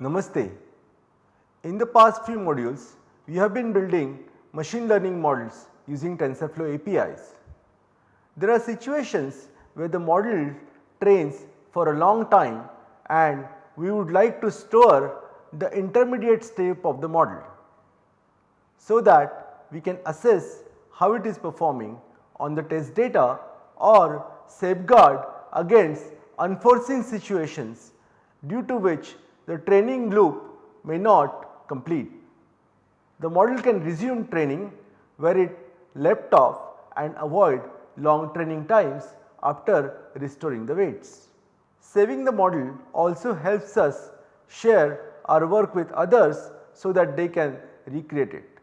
Namaste. In the past few modules, we have been building machine learning models using TensorFlow APIs. There are situations where the model trains for a long time and we would like to store the intermediate step of the model so that we can assess how it is performing on the test data or safeguard against unforeseen situations due to which the training loop may not complete. The model can resume training where it left off and avoid long training times after restoring the weights. Saving the model also helps us share our work with others so that they can recreate it.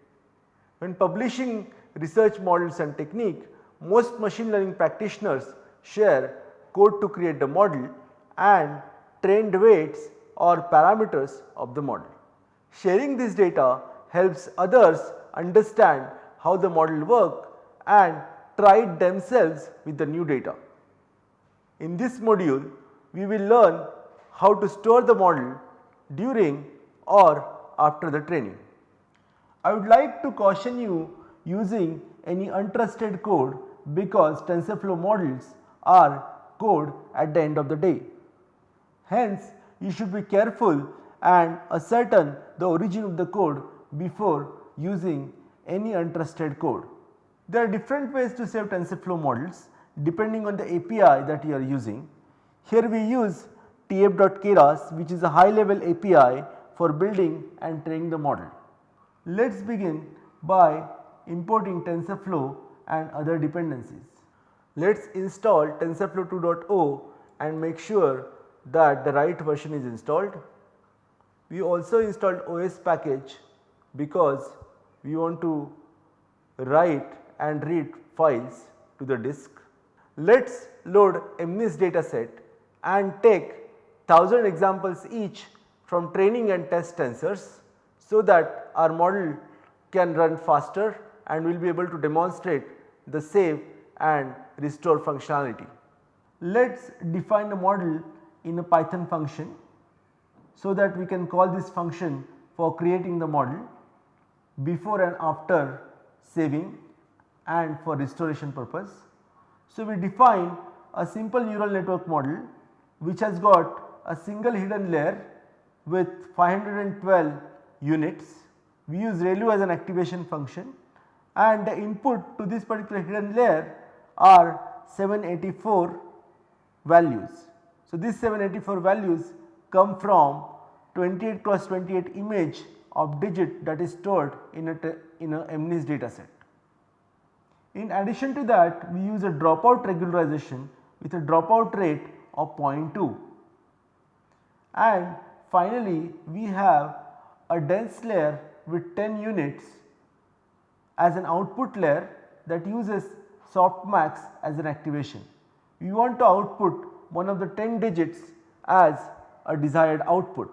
When publishing research models and technique, most machine learning practitioners share code to create the model and trained weights or parameters of the model. Sharing this data helps others understand how the model work and try it themselves with the new data. In this module, we will learn how to store the model during or after the training. I would like to caution you using any untrusted code because TensorFlow models are code at the end of the day. Hence, you should be careful and ascertain the origin of the code before using any untrusted code. There are different ways to save TensorFlow models depending on the API that you are using. Here we use tf.keras which is a high level API for building and training the model. Let us begin by importing TensorFlow and other dependencies. Let us install TensorFlow 2.0 and make sure that the right version is installed. We also installed OS package because we want to write and read files to the disk. Let us load MNIST dataset and take 1000 examples each from training and test tensors so that our model can run faster and we will be able to demonstrate the save and restore functionality. Let us define the model in a python function so that we can call this function for creating the model before and after saving and for restoration purpose. So, we define a simple neural network model which has got a single hidden layer with 512 units. We use ReLU as an activation function and the input to this particular hidden layer are 784 values. So, these 784 values come from 28 cross 28 image of digit that is stored in a, in a MNIST data set. In addition to that we use a dropout regularization with a dropout rate of 0.2 and finally we have a dense layer with 10 units as an output layer that uses softmax as an activation. We want to output one of the 10 digits as a desired output.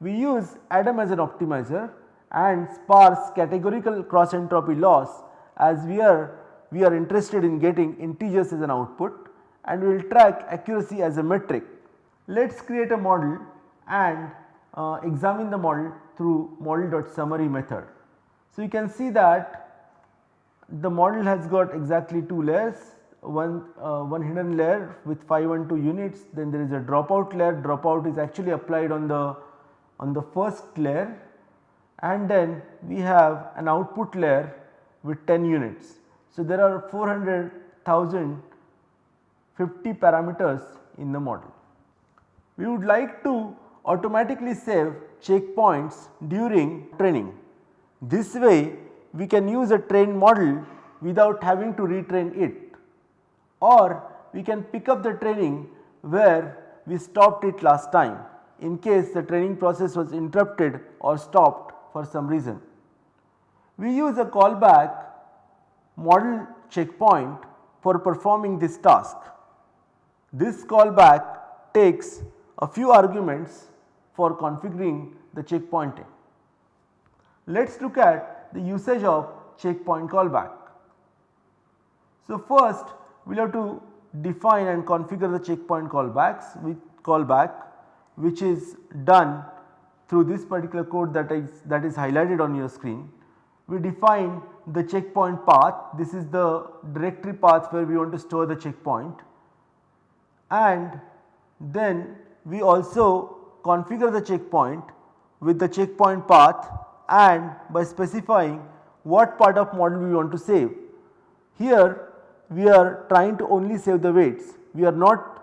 We use Adam as an optimizer and sparse categorical cross entropy loss as we are we are interested in getting integers as an output and we will track accuracy as a metric. Let us create a model and uh, examine the model through model.summary method. So, you can see that the model has got exactly 2 layers one, uh, one hidden layer with 512 units then there is a dropout layer dropout is actually applied on the on the first layer and then we have an output layer with 10 units. So, there are 400,050 parameters in the model. We would like to automatically save checkpoints during training. This way we can use a trained model without having to retrain it or we can pick up the training where we stopped it last time in case the training process was interrupted or stopped for some reason. We use a callback model checkpoint for performing this task. This callback takes a few arguments for configuring the checkpointing. Let us look at the usage of checkpoint callback. So, first we will have to define and configure the checkpoint callbacks with callback which is done through this particular code that is that is highlighted on your screen. We define the checkpoint path this is the directory path where we want to store the checkpoint and then we also configure the checkpoint with the checkpoint path and by specifying what part of model we want to save. Here we are trying to only save the weights we are not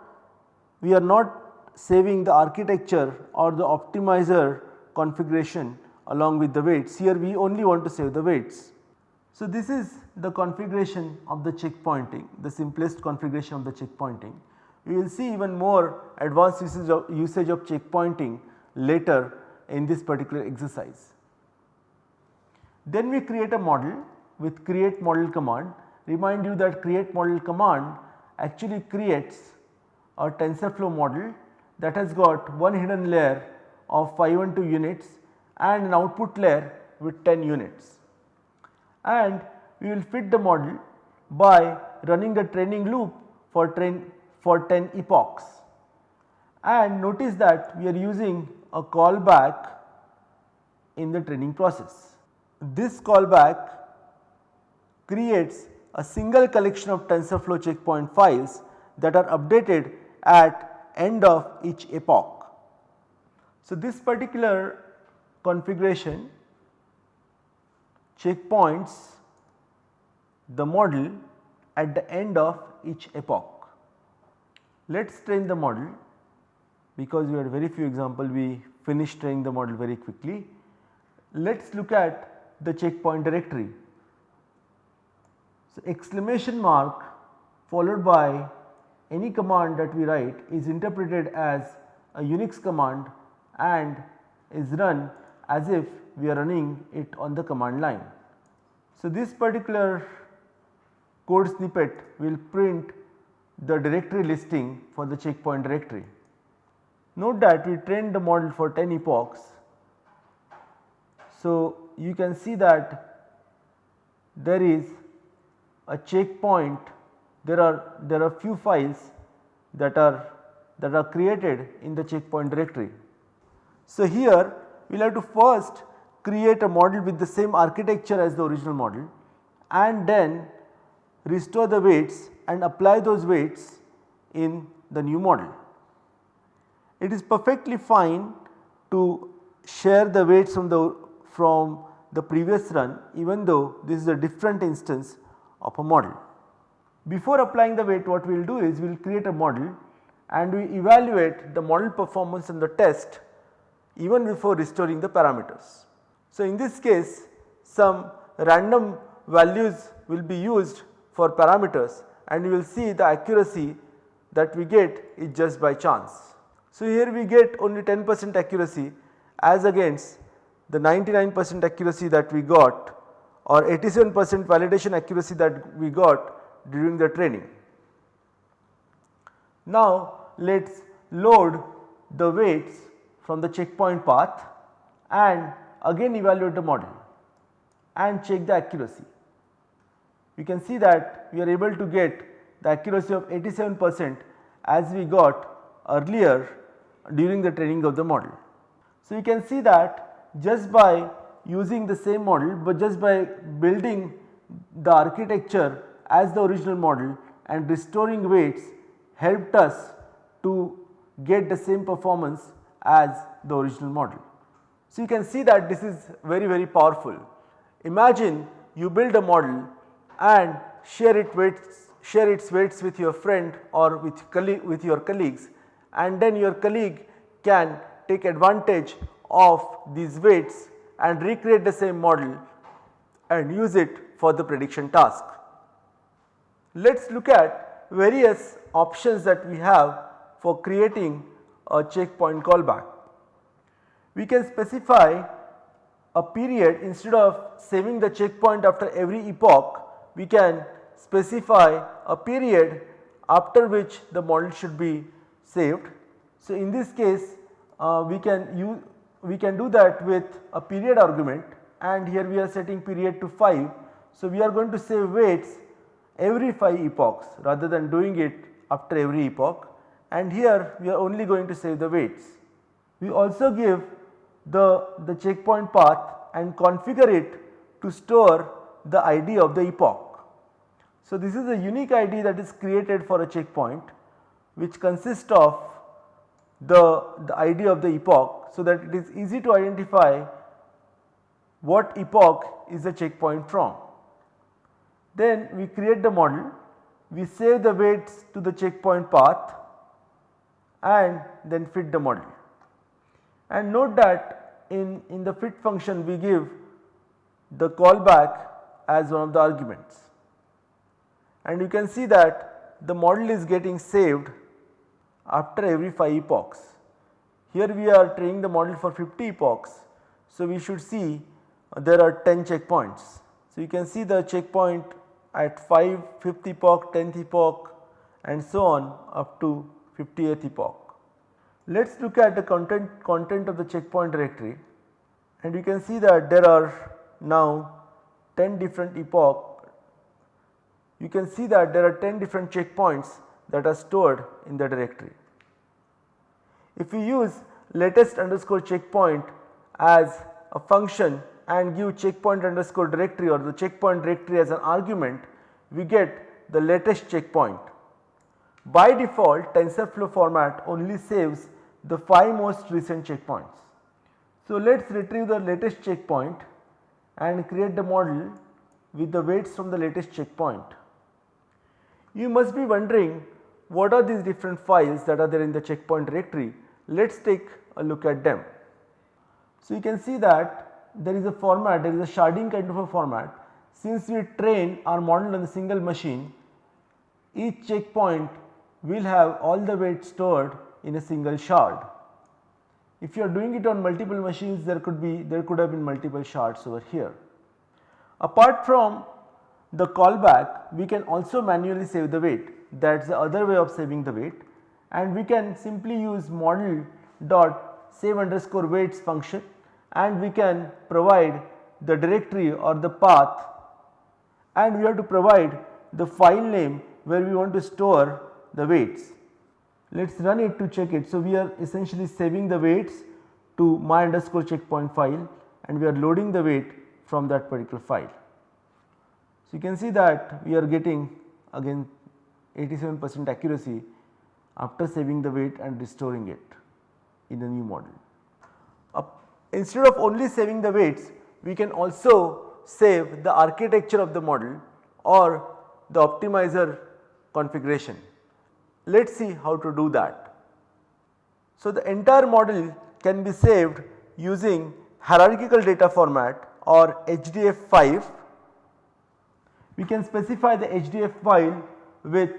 we are not saving the architecture or the optimizer configuration along with the weights here we only want to save the weights. So, this is the configuration of the checkpointing the simplest configuration of the checkpointing. We will see even more advanced usage of, usage of checkpointing later in this particular exercise. Then we create a model with create model command remind you that create model command actually creates a TensorFlow model that has got one hidden layer of 512 units and an output layer with 10 units. And we will fit the model by running the training loop for train for 10 epochs. And notice that we are using a callback in the training process. This callback creates a single collection of TensorFlow checkpoint files that are updated at end of each epoch. So, this particular configuration checkpoints the model at the end of each epoch. Let us train the model because we had very few example we finished training the model very quickly. Let us look at the checkpoint directory. So, exclamation mark followed by any command that we write is interpreted as a Unix command and is run as if we are running it on the command line. So, this particular code snippet will print the directory listing for the checkpoint directory. Note that we trained the model for 10 epochs. So, you can see that there is a checkpoint there are there are few files that are that are created in the checkpoint directory. So, here we will have to first create a model with the same architecture as the original model and then restore the weights and apply those weights in the new model. It is perfectly fine to share the weights from the from the previous run even though this is a different instance of a model. Before applying the weight what we will do is we will create a model and we evaluate the model performance in the test even before restoring the parameters. So, in this case some random values will be used for parameters and you will see the accuracy that we get is just by chance. So, here we get only 10 percent accuracy as against the 99 percent accuracy that we got or 87 percent validation accuracy that we got during the training. Now, let us load the weights from the checkpoint path and again evaluate the model and check the accuracy. You can see that we are able to get the accuracy of 87 percent as we got earlier during the training of the model. So, you can see that just by using the same model but just by building the architecture as the original model and restoring weights helped us to get the same performance as the original model. So, you can see that this is very very powerful. Imagine you build a model and share it weights share its weights with your friend or with with your colleagues and then your colleague can take advantage of these weights and recreate the same model and use it for the prediction task. Let us look at various options that we have for creating a checkpoint callback. We can specify a period instead of saving the checkpoint after every epoch we can specify a period after which the model should be saved. So, in this case uh, we can use we can do that with a period argument and here we are setting period to 5. So, we are going to save weights every 5 epochs rather than doing it after every epoch and here we are only going to save the weights. We also give the, the checkpoint path and configure it to store the ID of the epoch. So, this is a unique ID that is created for a checkpoint which consists of the, the ID of the epoch so that it is easy to identify what epoch is the checkpoint from. Then we create the model, we save the weights to the checkpoint path and then fit the model. And note that in, in the fit function we give the callback as one of the arguments. And you can see that the model is getting saved after every 5 epochs. Here we are training the model for 50 epochs. So, we should see uh, there are 10 checkpoints. So, you can see the checkpoint at 5, 5th epoch, 10th epoch and so on up to 50th epoch. Let us look at the content, content of the checkpoint directory and you can see that there are now 10 different epoch. You can see that there are 10 different checkpoints that are stored in the directory. If we use latest underscore checkpoint as a function and give checkpoint underscore directory or the checkpoint directory as an argument, we get the latest checkpoint. By default TensorFlow format only saves the 5 most recent checkpoints. So, let us retrieve the latest checkpoint and create the model with the weights from the latest checkpoint. You must be wondering what are these different files that are there in the checkpoint directory. Let us take a look at them. So, you can see that there is a format, there is a sharding kind of a format. Since we train our model on a single machine, each checkpoint will have all the weights stored in a single shard. If you are doing it on multiple machines there could be there could have been multiple shards over here. Apart from the callback we can also manually save the weight that is the other way of saving the weight and we can simply use model dot save underscore weights function and we can provide the directory or the path and we have to provide the file name where we want to store the weights. Let us run it to check it. So, we are essentially saving the weights to my underscore checkpoint file and we are loading the weight from that particular file. So, you can see that we are getting again 87 percent accuracy after saving the weight and restoring it in a new model. Uh, instead of only saving the weights we can also save the architecture of the model or the optimizer configuration. Let us see how to do that. So, the entire model can be saved using hierarchical data format or HDF5. We can specify the HDF file with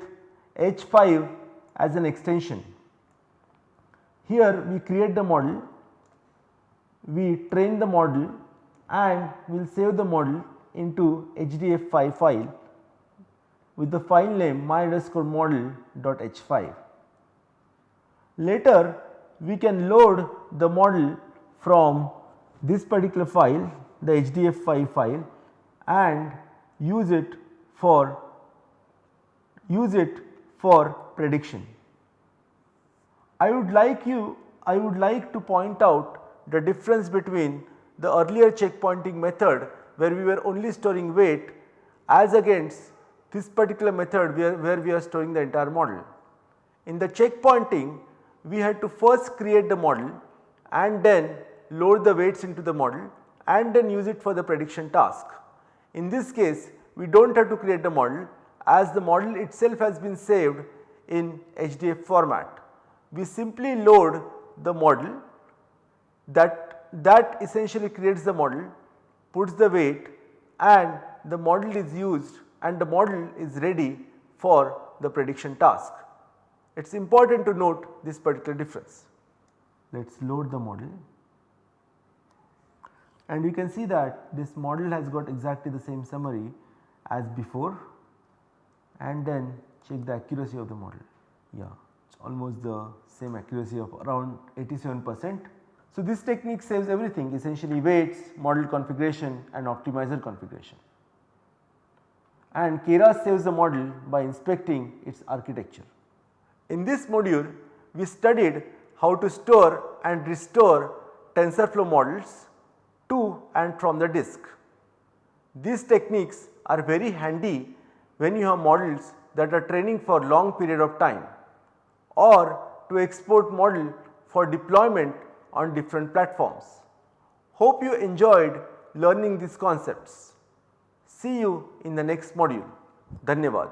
H5 as an extension. Here we create the model, we train the model and we will save the model into HDF5 file with the file name my underscore model dot h5. Later we can load the model from this particular file the HDF5 file and use it for use it for prediction. I would like you I would like to point out the difference between the earlier checkpointing method where we were only storing weight as against this particular method where, where we are storing the entire model. In the checkpointing we had to first create the model and then load the weights into the model and then use it for the prediction task. In this case we do not have to create the model as the model itself has been saved in HDF format. We simply load the model that, that essentially creates the model, puts the weight and the model is used and the model is ready for the prediction task. It is important to note this particular difference. Let us load the model and you can see that this model has got exactly the same summary as before and then check the accuracy of the model. Yeah, it's almost the same accuracy of around 87 percent. So, this technique saves everything essentially weights, model configuration and optimizer configuration. And Keras saves the model by inspecting its architecture. In this module, we studied how to store and restore TensorFlow models to and from the disk. These techniques are very handy when you have models that are training for long period of time or to export model for deployment on different platforms. Hope you enjoyed learning these concepts. See you in the next module. Dhanyavad.